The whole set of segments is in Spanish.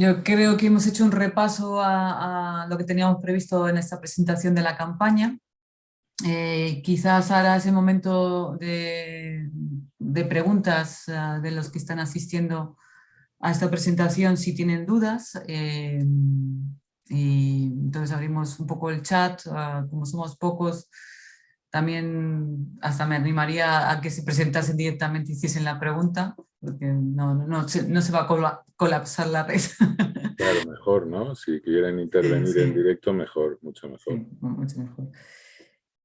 Yo creo que hemos hecho un repaso a, lo que teníamos previsto en esta presentación de la campaña. Eh, quizás ahora es el momento de, preguntas ah, de los que están asistiendo a esta presentación si tienen dudas. Eh, y entonces abrimos un poco el chat, ah, como somos pocos, también hasta me animaría a que se presentasen directamente y hiciesen la pregunta, porque no, no, se, no se va a colapsar la red. Claro, mejor, ¿no? Si quieren intervenir en directo, mejor, mucho mejor. mucho mejor.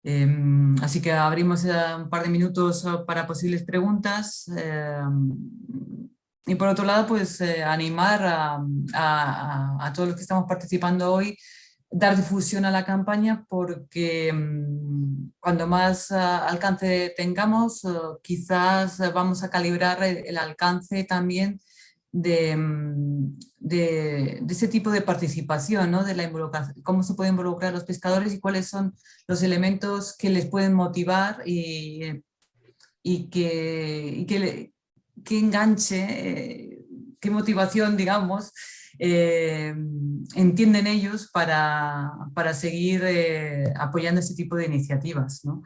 Em, así que abrimos un par de minutos para posibles preguntas. Em, y por otro lado, pues eh, animar a, a, a, todos los que estamos participando hoy dar difusión a la campaña porque mm, cuando más ah, alcance tengamos, ah, quizás vamos a calibrar el, alcance también mm, de, de, ese tipo de participación, ¿no? de la involucración, cómo se pueden involucrar los pescadores y cuáles son los elementos que les pueden motivar y, y que, que enganche, eh, qué motivación, digamos, eh, entienden ellos para, para seguir eh, apoyando este tipo de iniciativas. ¿no?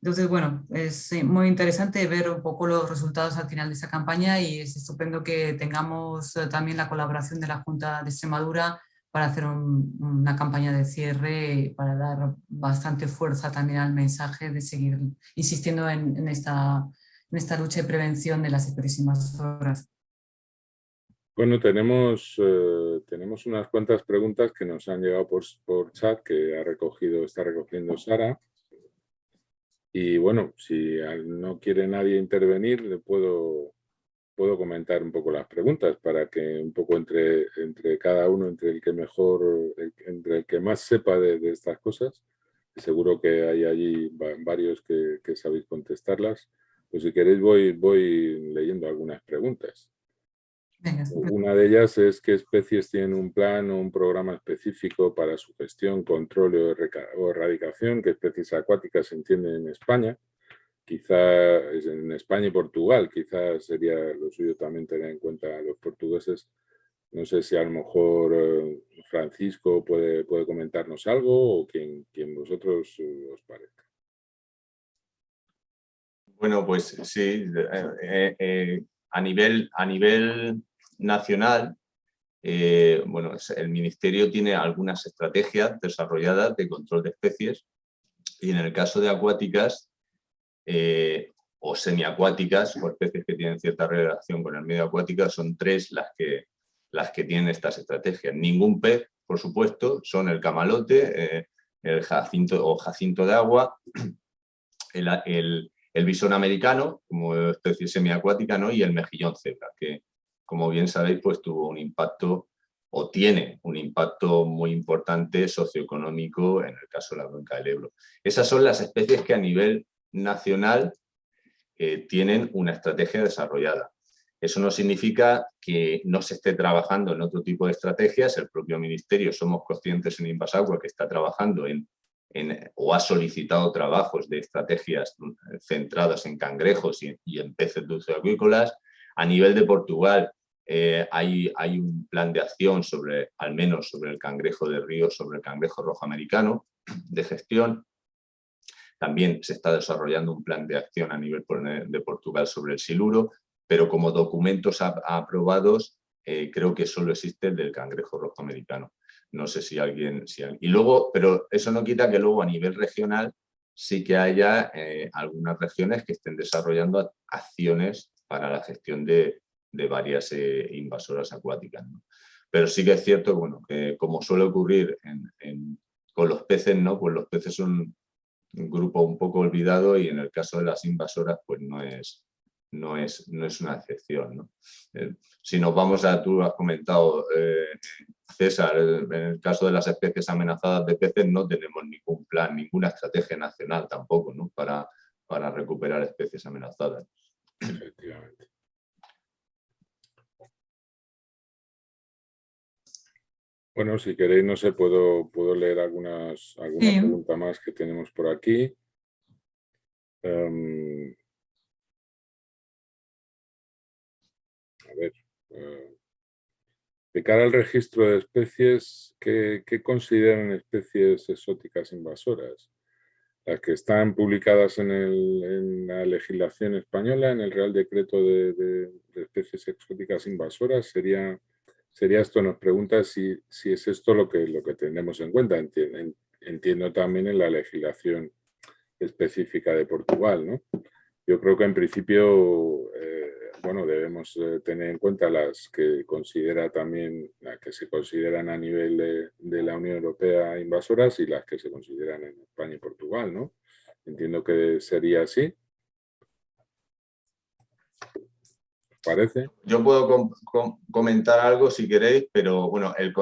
Entonces, bueno, es muy interesante ver un poco los resultados al final de esa campaña y es estupendo que tengamos eh, también la colaboración de la Junta de Extremadura para hacer una campaña de cierre para dar bastante fuerza también al mensaje de seguir insistiendo en, en esta, en esta lucha de prevención de las próximas horas. Bueno, tenemos, eh, tenemos unas cuantas preguntas que nos han llegado por, por, chat que ha recogido, está recogiendo Sara. Y bueno, si no quiere nadie intervenir, le puedo, puedo comentar un poco las preguntas para que un poco entre, entre cada uno, entre el que mejor, entre el que más sepa de, estas cosas, seguro que hay allí varios que, que sabéis contestarlas. Pues si queréis voy, voy leyendo algunas preguntas. Una de ellas es qué especies tienen un plan o un programa específico para su gestión, control o erradicación, qué especies acuáticas se entienden en España. Quizá en España y Portugal, quizás sería lo suyo también tener en cuenta a los portugueses. No sé si a lo mejor eh, Francisco puede, puede comentarnos algo o quien, quien vosotros eh, os parezca. Bueno, pues sí, eh, a, nivel, a nivel nacional, eh, bueno, el Ministerio tiene algunas estrategias desarrolladas de control de especies y en el caso de acuáticas eh, o semiacuáticas o especies que tienen cierta relación con el medio acuático son tres las que, las que tienen estas estrategias. Ningún pez, por supuesto, son el camalote, eh, el jacinto o jacinto de agua, el, el, bisón americano como especie semiacuática ¿no? y el mejillón cebra, que, como bien sabéis, pues tuvo un impacto o tiene un impacto muy importante socioeconómico en el caso de la cuenca del Ebro. Esas son las especies que a nivel nacional eh, tienen una estrategia desarrollada. Eso no significa que no se esté trabajando en otro tipo de estrategias. El propio Ministerio, somos conscientes en Invasagua que está trabajando en, o ha solicitado trabajos de estrategias centradas en cangrejos y, y en peces dulceacuícolas. A nivel de Portugal eh, hay, un plan de acción sobre, al menos sobre el cangrejo de río, sobre el cangrejo rojo americano de gestión. También se está desarrollando un plan de acción a nivel de Portugal sobre el siluro, pero como documentos aprobados eh, creo que solo existe el del cangrejo rojo americano. No sé si alguien, si Y luego, pero eso no quita que luego a nivel regional sí que haya eh, algunas regiones que estén desarrollando acciones para la gestión de, varias eh, invasoras acuáticas. Pero sí que es cierto bueno, que como suele ocurrir con los peces, ¿no? pues los peces son un grupo un poco olvidado y en el caso de las invasoras pues no es, no es, no es una excepción. Eh, si nos vamos a, tú has comentado, eh, César, en el caso de las especies amenazadas de peces no tenemos ningún plan, ninguna estrategia nacional tampoco ¿no? para, para recuperar especies amenazadas. Efectivamente. Bueno, si queréis, no sé, puedo, puedo leer algunas, alguna pregunta más que tenemos por aquí. Em, a ver. Eh, de cara al registro de especies, ¿qué, consideran especies exóticas invasoras? Las que están publicadas en, la legislación española, en el Real Decreto de, especies exóticas invasoras, sería, sería esto, nos pregunta si, si, es esto lo que, lo que tenemos en cuenta. Entiendo, también en la legislación específica de Portugal, ¿no? Yo creo que en principio eh, bueno, debemos eh, tener en cuenta las que considera también, las que se consideran a nivel de, la Unión Europea invasoras y las que se consideran en España y Portugal, ¿no? Entiendo que sería así. ¿Parece? Yo puedo comentar algo si queréis, pero bueno, el,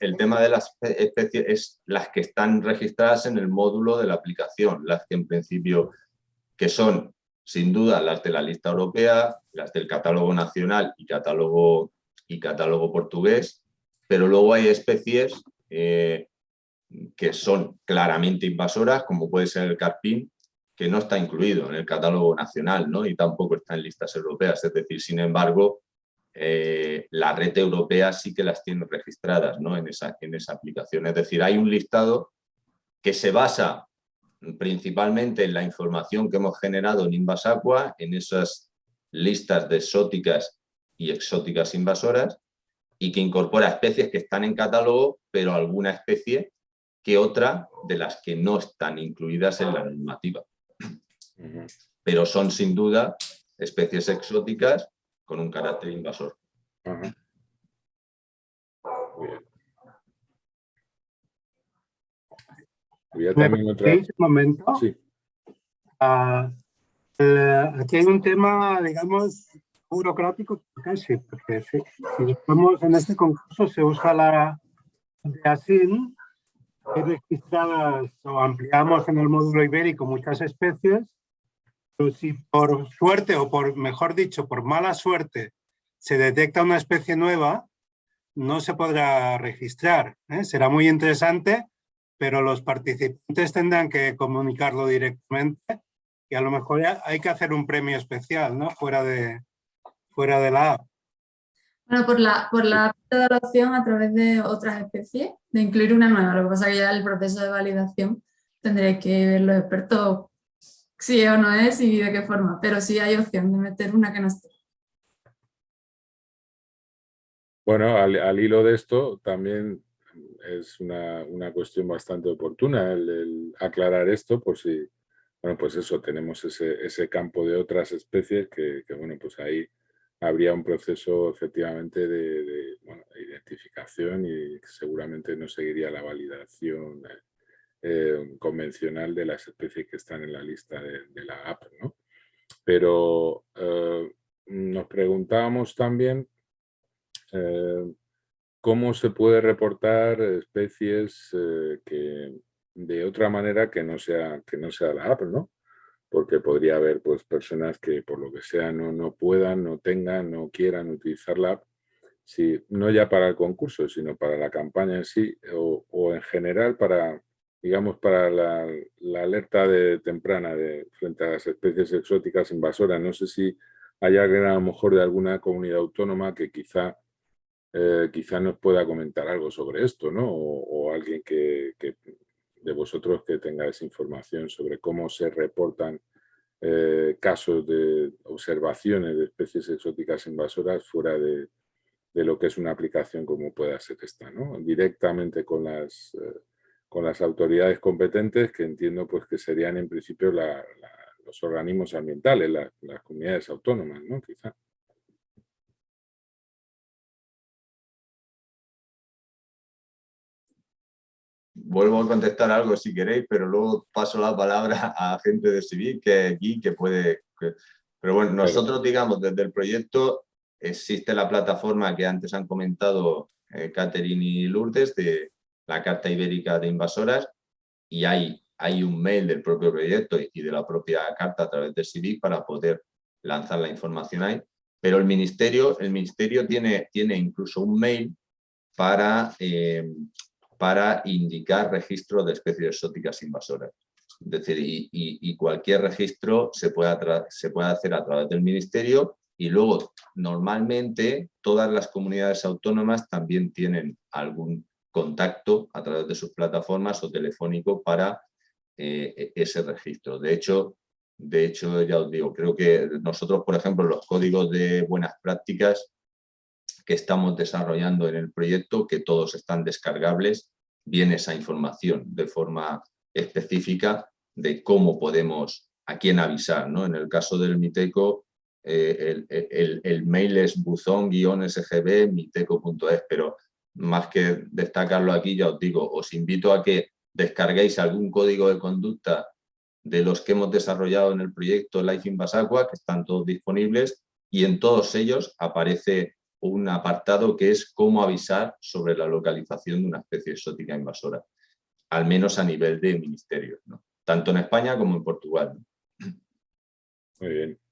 el, tema de las especies es las que están registradas en el módulo de la aplicación, las que en principio que son sin duda las de la lista europea, las del catálogo nacional y catálogo, y catálogo portugués, pero luego hay especies eh, que son claramente invasoras, como puede ser el carpín, que no está incluido en el catálogo nacional ¿no? y tampoco está en listas europeas. Es decir, sin embargo, eh, la red europea sí que las tiene registradas ¿no? en, esa, en esa aplicación. Es decir, hay un listado que se basa principalmente en la información que hemos generado en Invasacua, en esas listas de exóticas y exóticas invasoras, y que incorpora especies que están en catálogo, pero alguna especie que otra de las que no están incluidas en la normativa. Pero son sin duda especies exóticas con un carácter invasor. Un momento. Ah, aquí hay un tema, digamos, burocrático casi, porque si, estamos en este concurso se usa la de ASIN, registradas o ampliamos en el módulo ibérico muchas especies, si por suerte o por, mejor dicho, por mala suerte, se detecta una especie nueva, no se podrá registrar. ¿eh? Será muy interesante pero los participantes tendrán que comunicarlo directamente y a lo mejor hay que hacer un premio especial, ¿no? Fuera de, fuera de la app. Bueno, por la, por la opción a través de otras especies, de incluir una nueva. Lo que pasa es que ya el proceso de validación tendré que ver los expertos es o no es y de qué forma, pero sí hay opción de meter una que no esté. Bueno, al hilo de esto, también es una, una, cuestión bastante oportuna el, aclarar esto por si, bueno, pues eso, tenemos ese, ese campo de otras especies que, bueno, pues ahí habría un proceso efectivamente de, identificación y seguramente no seguiría la validación eh, convencional de las especies que están en la lista de, la app, ¿no? Pero eh, nos preguntábamos también eh, cómo se puede reportar especies que de otra manera que no sea, que no sea la app, ¿no? Porque podría haber pues, personas que por lo que sea no, no puedan, no tengan, no quieran utilizar la app, si, no ya para el concurso, sino para la campaña en sí, o, en general para, digamos, para la, alerta de, temprana de, frente a las especies exóticas invasoras. No sé si hay alguien a lo mejor de alguna comunidad autónoma que quizá eh, quizá nos pueda comentar algo sobre esto, ¿no? O, alguien que, de vosotros que tenga esa información sobre cómo se reportan eh, casos de observaciones de especies exóticas invasoras fuera de, lo que es una aplicación como pueda ser esta, ¿no? Directamente con las, eh, con las autoridades competentes que entiendo pues que serían en principio los organismos ambientales, las comunidades autónomas, ¿no? Quizá. vuelvo a contestar algo si queréis, pero luego paso la palabra a gente de Civil que aquí que puede... pero bueno, nosotros digamos desde el proyecto existe la plataforma que antes han comentado eh, Catherine y Lourdes de la Carta Ibérica de Invasoras y hay, hay un mail del propio proyecto y de la propia carta a través de Civic para poder lanzar la información ahí. Pero el Ministerio, el ministerio tiene, tiene incluso un mail para eh, para indicar registro de especies exóticas invasoras. Es decir, y, cualquier registro se puede, se puede hacer a través del Ministerio Y luego, normalmente, todas las comunidades autónomas también tienen algún contacto a través de sus plataformas o telefónico para eh, e-, ese registro. De hecho, de hecho, ya os digo, creo que nosotros, por ejemplo, los códigos de buenas prácticas que estamos desarrollando en el proyecto, que todos están descargables, viene esa información de forma específica de cómo podemos, a quién avisar. ¿no? En el caso del Miteco, eh, el, mail es buzón-sgb miteco.es, pero más que destacarlo aquí, ya os digo, os invito a que descarguéis algún código de conducta de los que hemos desarrollado en el proyecto Life in que están todos disponibles, y en todos ellos aparece un apartado que es cómo avisar sobre la localización de una especie exótica invasora, al menos a nivel de ministerio, tanto en España como en Portugal. Muy bien.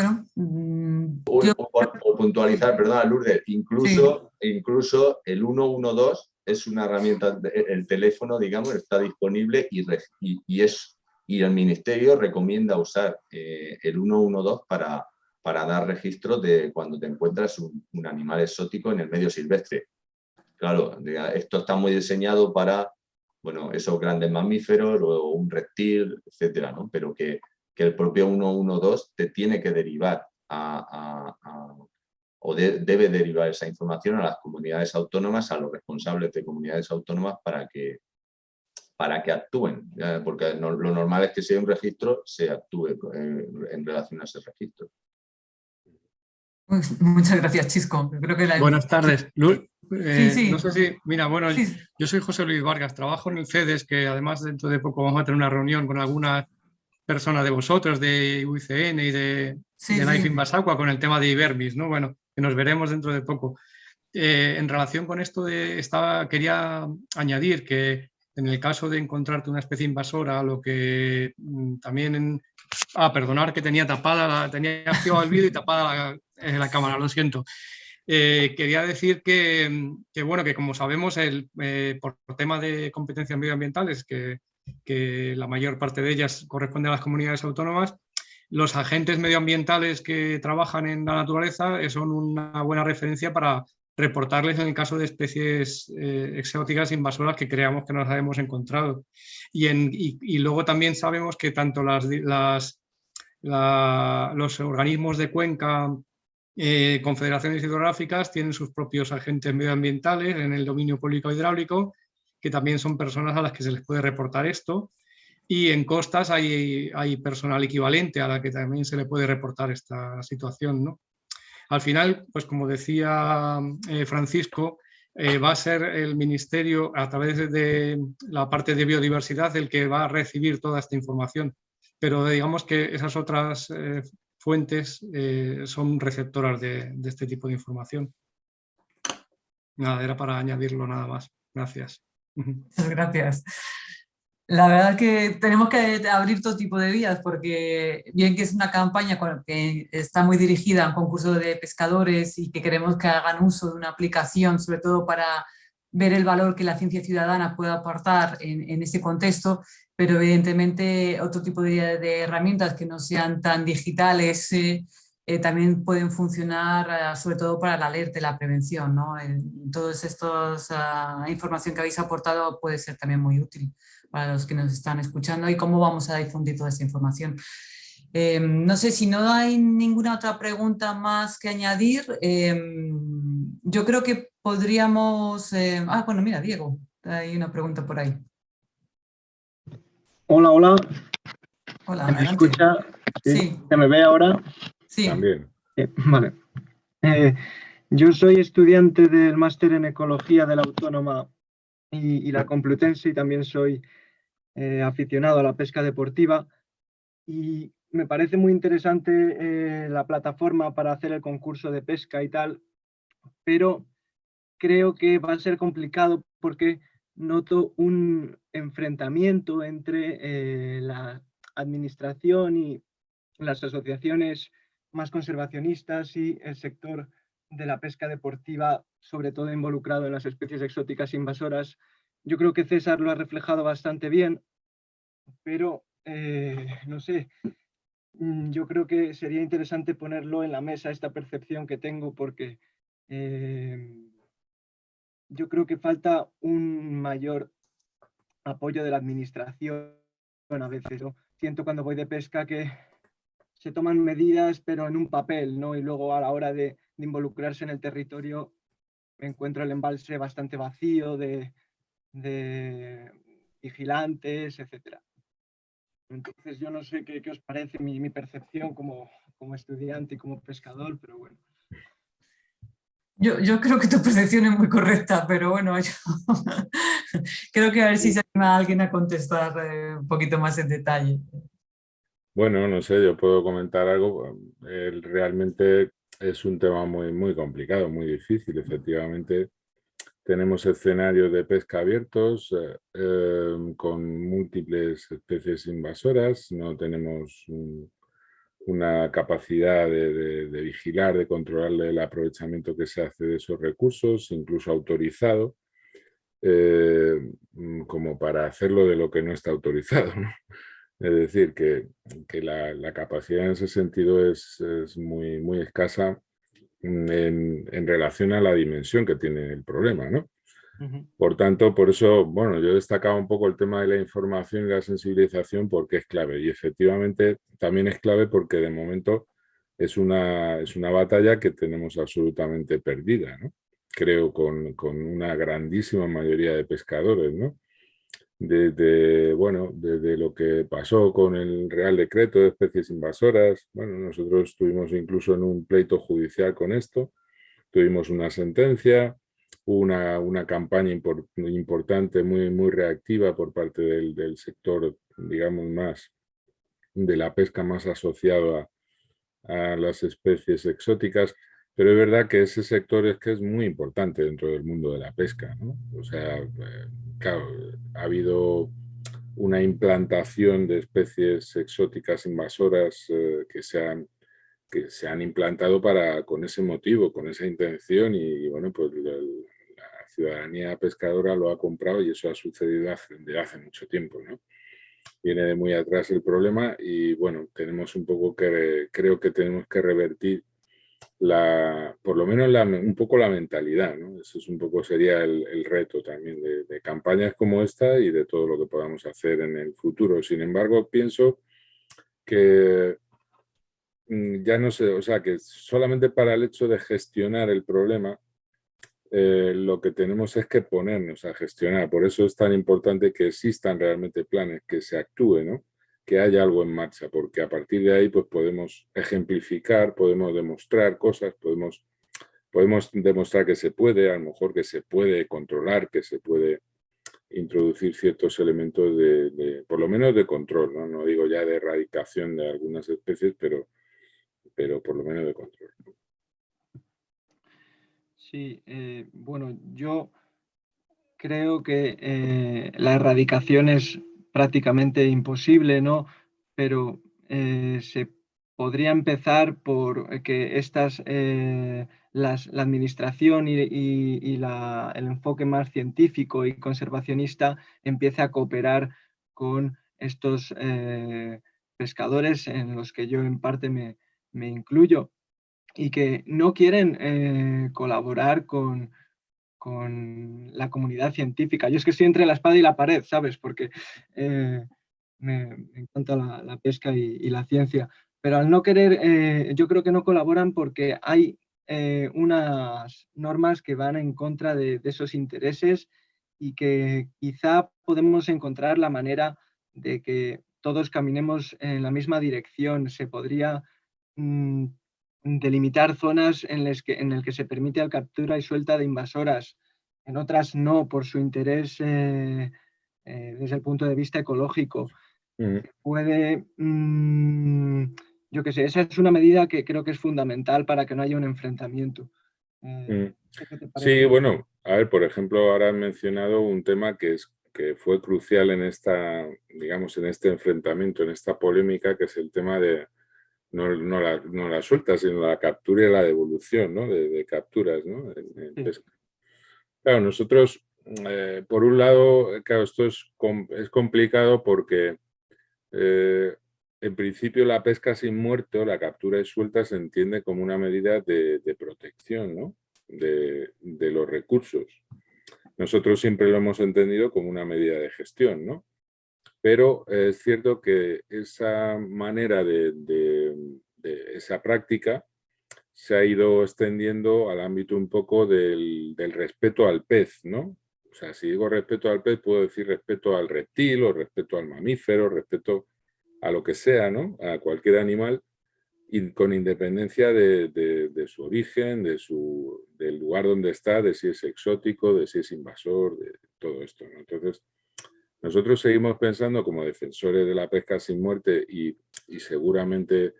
Bueno, mm, o, puntualizar, perdona Lourdes, incluso, incluso el 112 es una herramienta, el teléfono, digamos, está disponible y, y, es, y el Ministerio recomienda usar eh, el 112 para, para dar registro de cuando te encuentras un, animal exótico en el medio silvestre. Claro, esto está muy diseñado para bueno, esos grandes mamíferos o un reptil, etcétera, ¿no? pero que que el propio 112 te tiene que derivar a, o debe derivar esa información a las comunidades autónomas, a los responsables de comunidades autónomas para que, para que actúen, porque lo normal es que si hay un registro, se actúe eh, en, relación a ese registro. Pues, muchas gracias, Chisco. Creo que Buenas tardes. Eh, no sé si, mira, bueno, yo soy José Luis Vargas, trabajo en el CEDES, que además dentro de poco vamos a tener una reunión con algunas persona de vosotros, de UICN y de, sí, de Basagua con el tema de Ibermis, ¿no? Bueno, que nos veremos dentro de poco. Eh, en relación con esto, de, estaba, quería añadir que en el caso de encontrarte una especie invasora, lo que mm, también... En, ah, perdonar que tenía tapada, la, tenía activado el vídeo y tapada la, eh, cámara, lo siento. Eh, quería decir que, que, bueno, que como sabemos, el, por tema de competencias medioambientales, que que la mayor parte de ellas corresponde a las comunidades autónomas, los agentes medioambientales que trabajan en la naturaleza son una buena referencia para reportarles en el caso de especies eh, exóticas invasoras que creamos que nos hemos encontrado. Y, luego también sabemos que tanto los organismos de cuenca, eh, confederaciones hidrográficas, tienen sus propios agentes medioambientales en el dominio público hidráulico que también son personas a las que se les puede reportar esto. Y en costas hay, hay personal equivalente a la que también se le puede reportar esta situación. ¿no? Al final, pues como decía eh, Francisco, eh, va a ser el Ministerio, a través de la parte de biodiversidad, el que va a recibir toda esta información. Pero digamos que esas otras eh, fuentes son receptoras de, de este tipo de información. Nada, era para añadirlo nada más. Gracias. Muchas gracias. La verdad que tenemos que abrir todo tipo de vías porque bien que es una campaña que está muy dirigida a un concurso de pescadores y que queremos que hagan uso de una aplicación, sobre todo para ver el valor que la ciencia ciudadana puede aportar en, en ese contexto, pero evidentemente otro tipo de, herramientas que no sean tan digitales eh, eh, también pueden funcionar eh, sobre todo para la alerta y la prevención. ¿no? toda esta información que habéis aportado puede ser también muy útil para los que nos están escuchando y cómo vamos a difundir toda esa información. Em, no sé si no hay ninguna otra pregunta más que añadir. Em, yo creo que podríamos... Em, ah, bueno, mira, Diego, hay una pregunta por ahí. Hola, hola. Hola, ¿Me escucha? ¿Sí? ¿Se me ve ahora? Sí. También. Eh, vale. Eh, yo soy estudiante del máster en Ecología de la Autónoma y, la Complutense y también soy eh, aficionado a la pesca deportiva y me parece muy interesante la plataforma para hacer el concurso de pesca y tal, pero creo que va a ser complicado porque noto un enfrentamiento entre la administración y las asociaciones más conservacionistas y el sector de la pesca deportiva, sobre todo involucrado en las especies exóticas invasoras, yo creo que César lo ha reflejado bastante bien, pero eh, no sé, mm, yo creo que sería interesante ponerlo en la mesa, esta percepción que tengo, porque em, yo creo que falta un mayor apoyo de la administración a veces. Siento cuando voy de pesca que se toman medidas, pero en un papel, ¿no? Y luego a la hora de, involucrarse en el territorio me encuentro el embalse bastante vacío de, vigilantes, etc. Entonces yo no sé qué, os parece mi, percepción como, como estudiante y como pescador, pero bueno. Yo, yo, creo que tu percepción es muy correcta, pero bueno, creo que a ver si se anima alguien a contestar eh, un poquito más en detalle. Bueno, no sé, yo puedo comentar algo. realmente es un tema muy, muy complicado, muy difícil. Efectivamente, tenemos escenarios de pesca abiertos eh, em, con múltiples especies invasoras. No tenemos una capacidad de, vigilar, de controlar el aprovechamiento que se hace de esos recursos, incluso autorizado, eh, mm, como para hacerlo de lo que no está autorizado. Es decir, que, la, capacidad en ese sentido es, muy, muy escasa en, en, relación a la dimensión que tiene el problema. ¿no? Por tanto, por eso, bueno, yo destacaba un poco el tema de la información y la sensibilización porque es clave y efectivamente también es clave porque de momento es una, es una batalla que tenemos absolutamente perdida, ¿no? creo, con, con, una grandísima mayoría de pescadores, ¿no? Desde, bueno, desde lo que pasó con el Real Decreto de Especies Invasoras, bueno, nosotros estuvimos incluso en un pleito judicial con esto, tuvimos una sentencia, una, una campaña importante, muy, muy reactiva por parte del, sector, digamos, más de la pesca más asociado a, las especies exóticas, pero es verdad que ese sector es que es muy importante dentro del mundo de la pesca. O sea, eh, claro, ha habido una implantación de especies exóticas invasoras eh, que, se han, que se han implantado para, con ese motivo, con esa intención y, bueno, pues ciudadanía pescadora lo ha comprado y eso ha sucedido hace, desde hace mucho tiempo. ¿no? Viene de muy atrás el problema y bueno, tenemos un poco que, creo que tenemos que revertir la, por lo menos un poco la mentalidad, ¿no? Eso es un poco sería el, reto también de, de, campañas como esta y de todo lo que podamos hacer en el futuro. Sin embargo, pienso que mm, ya no sé, o sea, que solamente para el hecho de gestionar el problema eh, lo que tenemos es que ponernos a gestionar. Por eso es tan importante que existan realmente planes, que se actúe, ¿no? Que haya algo en marcha, porque a partir de ahí pues, podemos ejemplificar, podemos demostrar cosas, podemos, podemos demostrar que se puede, a lo mejor que se puede controlar, que se puede introducir ciertos elementos de, por lo menos de control, ¿no? no digo ya de erradicación de algunas especies, pero, pero por lo menos de control. Sí, eh, bueno, yo creo que eh, la erradicación es prácticamente imposible, ¿no? Pero eh, se podría empezar por que estas, las, la administración y, el enfoque más científico y conservacionista empiece a cooperar con estos pescadores en los que yo en parte me, me incluyo y que no quieren eh, colaborar con, con, la comunidad científica. Yo es que estoy entre la espada y la pared, ¿sabes? Porque eh, me, encanta la, pesca y, la ciencia. Pero al no querer, eh, yo creo que no colaboran porque hay unas normas que van en contra de, esos intereses y que quizá podemos encontrar la manera de que todos caminemos en la misma dirección. Se podría mm, delimitar zonas en las que, en el que se permite la captura y suelta de invasoras, en otras no, por su interés eh, eh, desde el punto de vista ecológico. Mm. Puede, mm, yo qué sé, esa es una medida que creo que es fundamental para que no haya un enfrentamiento. Eh, mm. Sí, bueno, a ver, por ejemplo, ahora han mencionado un tema que, es, que fue crucial en esta, digamos, en este enfrentamiento, en esta polémica, que es el tema de, no, no, la, no la suelta, sino la captura y la devolución ¿no? de, capturas ¿no? Claro, nosotros eh, por un lado, claro, esto es, es complicado porque eh, en principio la pesca sin muerto, la captura y suelta se entiende como una medida de, protección de, los recursos. Nosotros siempre lo hemos entendido como una medida de gestión, ¿no? Pero es cierto que esa manera de, esa práctica se ha ido extendiendo al ámbito un poco del, del, respeto al pez, ¿no? O sea, si digo respeto al pez, puedo decir respeto al reptil o respeto al mamífero, respeto a lo que sea, ¿no? A cualquier animal, y con independencia de, su origen, de su, del lugar donde está, de si es exótico, de si es invasor, de todo esto. Entonces, nosotros seguimos pensando como defensores de la pesca sin muerte y, seguramente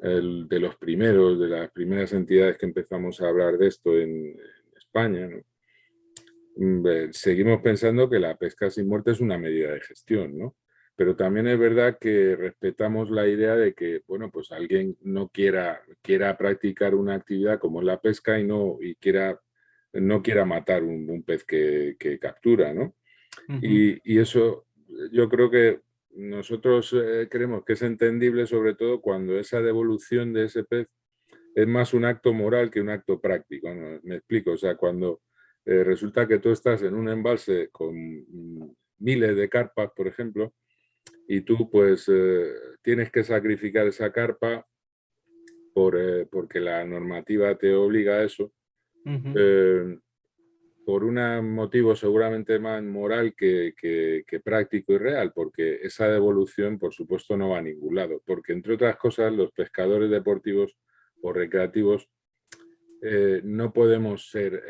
de los primeros, de las primeras entidades que empezamos a hablar de esto en, España, mm, seguimos pensando que la pesca sin muerte es una medida de gestión, ¿no? pero también es verdad que respetamos la idea de que, bueno, pues alguien no quiera, quiera practicar una actividad como la pesca y no, y quiera, no quiera matar un, pez que, captura, ¿no? y, eso yo creo que nosotros eh, creemos que es entendible sobre todo cuando esa devolución de ese pez es más un acto moral que un acto práctico, Me explico, o sea, cuando eh, resulta que tú estás en un embalse con mm, miles de carpas, por ejemplo, y tú pues eh, tienes que sacrificar esa carpa por, porque la normativa te obliga a eso, por un motivo seguramente más moral que, práctico y real, porque esa devolución por supuesto no va a ningún lado, porque entre otras cosas los pescadores deportivos o recreativos no podemos ser,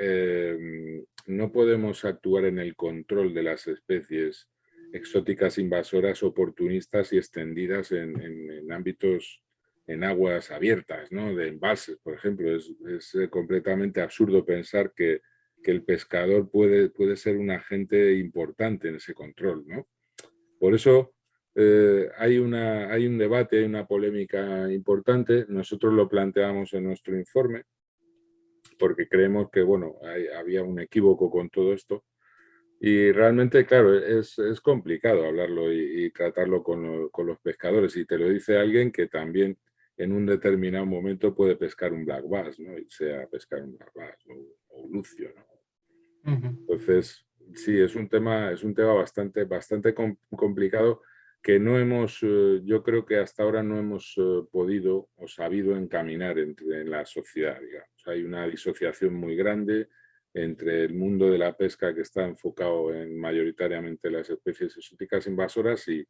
no podemos actuar en el control de las especies exóticas invasoras oportunistas y extendidas en, ámbitos, en aguas abiertas, ¿no? de embalses, por ejemplo. Es, eh, completamente absurdo pensar que, el pescador puede, puede ser un agente importante en ese control. ¿no? Por eso eh, hay, una, hay un debate, hay una polémica importante. Nosotros lo planteamos en nuestro informe porque creemos que bueno, había un equívoco con todo esto y realmente, claro, es, es complicado hablarlo y, tratarlo con, con, los pescadores. Y te lo dice alguien que también en un determinado momento puede pescar un black bass, ¿no? Y sea pescar un black bass un lucio, ¿no? Entonces, sí, es un tema, es un tema bastante, bastante complicado que no hemos, eh, yo creo que hasta ahora no hemos eh, podido o sabido encaminar entre, en la sociedad, digamos. Hay una disociación muy grande, entre el mundo de la pesca que está enfocado en mayoritariamente las especies exóticas invasoras y,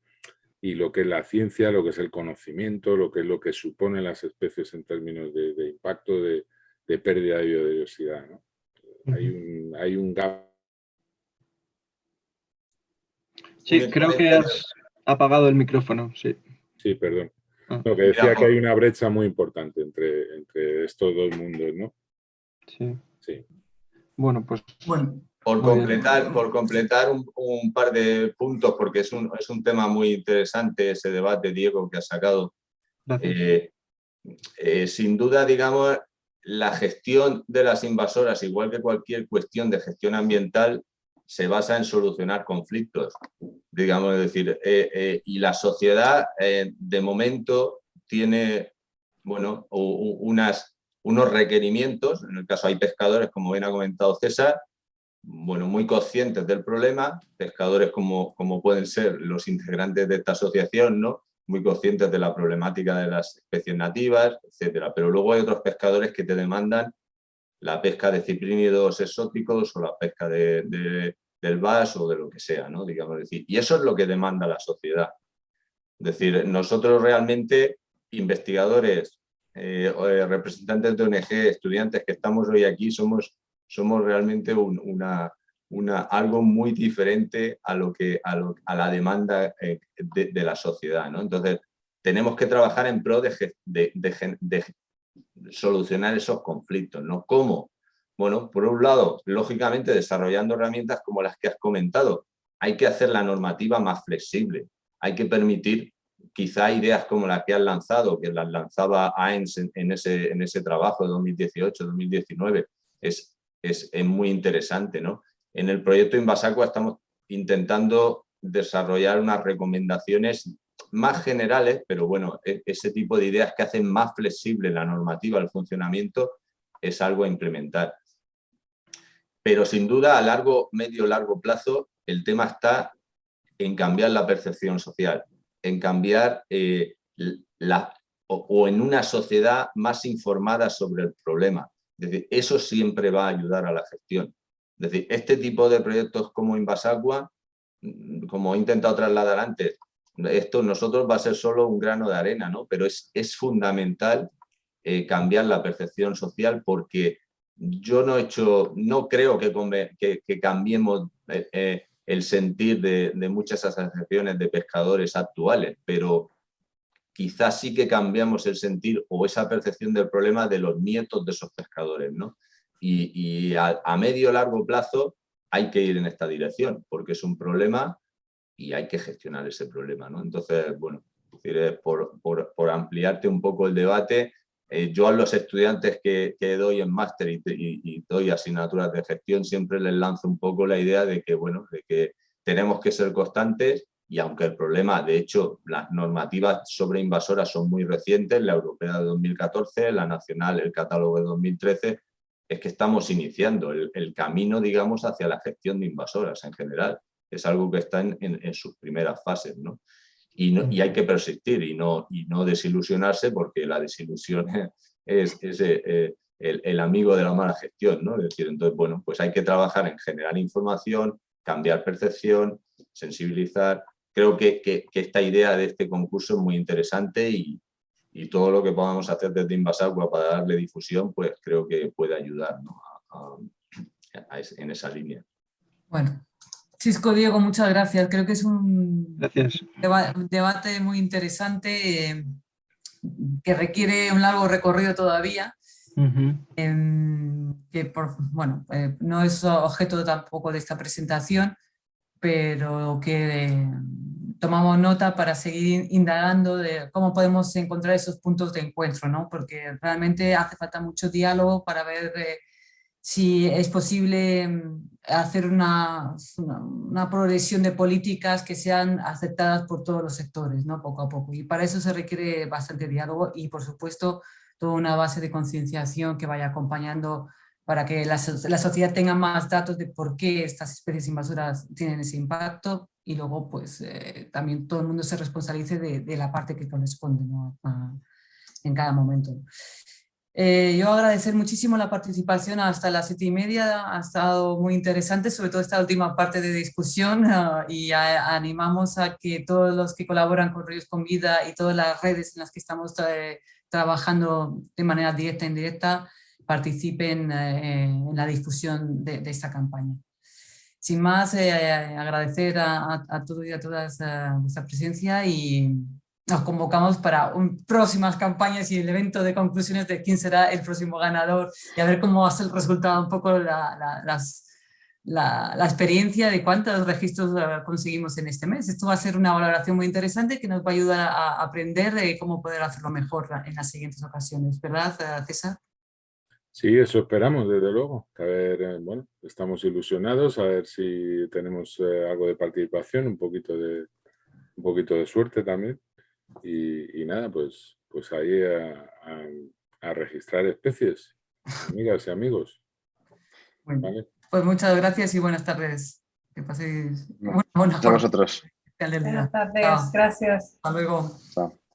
y, lo que es la ciencia, lo que es el conocimiento, lo que es lo que suponen las especies en términos de, impacto de, de, pérdida de biodiversidad. Hay, un, hay un gap. Sí, creo que has apagado el micrófono, sí. Sí, perdón. Ah. Lo que decía que hay una brecha muy importante entre, entre estos dos mundos, ¿no? Sí. Sí. Bueno, pues... Bueno, por completar, por completar un, par de puntos, porque es un, es un, tema muy interesante ese debate, Diego, que ha sacado. Eh, eh, sin duda, digamos, la gestión de las invasoras, igual que cualquier cuestión de gestión ambiental, se basa en solucionar conflictos, digamos, decir, eh, y la sociedad de momento tiene, bueno, unos requerimientos, en el caso hay pescadores, como bien ha comentado César, bueno, muy conscientes del problema, pescadores como, como pueden ser los integrantes de esta asociación, ¿no? Muy conscientes de la problemática de las especies nativas, etcétera. Pero luego hay otros pescadores que te demandan la pesca de ciprínidos exóticos o la pesca de, del VAS o de lo que sea, ¿no? Digamos decir. Y eso es lo que demanda la sociedad. Es decir, nosotros realmente, investigadores eh, eh, representantes de ONG, estudiantes que estamos hoy aquí, somos, somos realmente una, algo muy diferente a, lo que, a, la demanda eh, de, la sociedad. ¿no? Entonces, tenemos que trabajar en pro de, solucionar esos conflictos. ¿no? ¿Cómo? Bueno, por un lado, lógicamente desarrollando herramientas como las que has comentado. Hay que hacer la normativa más flexible. Hay que permitir quizá ideas como las que han lanzado, que las lanzaba AENS en, ese, en ese trabajo de 2018-2019, es, es, muy interesante. ¿no? En el proyecto Invasacua estamos intentando desarrollar unas recomendaciones más generales, pero bueno, e, ese tipo de ideas que hacen más flexible la normativa, el funcionamiento, es algo a implementar. Pero sin duda a largo, medio, largo plazo, el tema está en cambiar la percepción social, en cambiar eh, la, o, en una sociedad más informada sobre el problema. Es decir, eso siempre va a ayudar a la gestión. Es decir, este tipo de proyectos como Invasagua, mm, como he intentado trasladar antes, esto nosotros va a ser solo un grano de arena, ¿no? pero es, es fundamental eh, cambiar la percepción social porque yo no, he hecho, no creo que, que, cambiemos eh, eh, el sentir de, de, muchas asociaciones de pescadores actuales, pero quizás sí que cambiamos el sentir o esa percepción del problema de los nietos de esos pescadores. ¿no? Y, y a, a medio largo plazo hay que ir en esta dirección, porque es un problema y hay que gestionar ese problema. ¿no? Entonces, bueno, por, por, por, ampliarte un poco el debate, eh, yo a los estudiantes que, que doy en máster y, y, doy asignaturas de gestión siempre les lanzo un poco la idea de que, bueno, de que tenemos que ser constantes y aunque el problema, de hecho, las normativas sobre invasoras son muy recientes, la europea de 2014, la nacional, el catálogo de 2013, es que estamos iniciando el, el camino, digamos, hacia la gestión de invasoras en general es algo que está en, sus primeras fases, ¿no? Y, no, y, hay que persistir y no, y no desilusionarse porque la desilusión es, eh, eh, el, amigo de la mala gestión, ¿no? Es decir, entonces, bueno, pues hay que trabajar en generar información, cambiar percepción, sensibilizar. Creo que, que, esta idea de este concurso es muy interesante y, y todo lo que podamos hacer desde Invasagua para darle difusión, pues creo que puede ayudar en esa línea. Bueno, Cisco Diego, muchas gracias. Creo que es un debate muy interesante eh, que requiere un largo recorrido todavía. Em, que por, bueno, eh, no es objeto tampoco de esta presentación, pero que eh, tomamos nota para seguir indagando de cómo podemos encontrar esos puntos de encuentro, ¿no? porque realmente hace falta mucho diálogo para ver si es posible mm, hacer una, una, progresión de políticas que sean aceptadas por todos los sectores, ¿no? poco a poco. Y para eso se requiere bastante diálogo y, por supuesto, toda una base de concienciación que vaya acompañando para que la, la, sociedad tenga más datos de por qué estas especies invasoras tienen ese impacto y luego pues eh, también todo el mundo se responsabilice de, la parte que corresponde ¿no? en cada momento. Eh, yo agradecer muchísimo la participación hasta las siete y media, ha estado muy interesante, sobre todo esta última parte de discusión ah, y animamos a que todos los que colaboran con Ríos con Vida y todas las redes en las que estamos trabajando de manera directa e indirecta participen eh, en la difusión de, esta campaña. Sin más, eh, agradecer a, a, todos y a todas vuestra presencia y nos convocamos para un, próximas campañas y el evento de conclusiones de quién será el próximo ganador y a ver cómo va a ser el resultado, un poco la, la, las, la, la, experiencia de cuántos registros eh, conseguimos en este mes. Esto va a ser una valoración muy interesante que nos va a ayudar a aprender de cómo poder hacerlo mejor en las siguientes ocasiones, ¿verdad eh, César? Sí, eso esperamos, desde luego. A ver, eh, bueno, estamos ilusionados, a ver si tenemos algo de participación, un poquito de, un poquito de suerte también. Y, nada, pues, pues ahí a, registrar especies, amigas y amigos. Pues muchas gracias y buenas tardes. Que paséis buenas, buenas a vosotros. Buenas tardes, gracias. Hasta luego. Chao.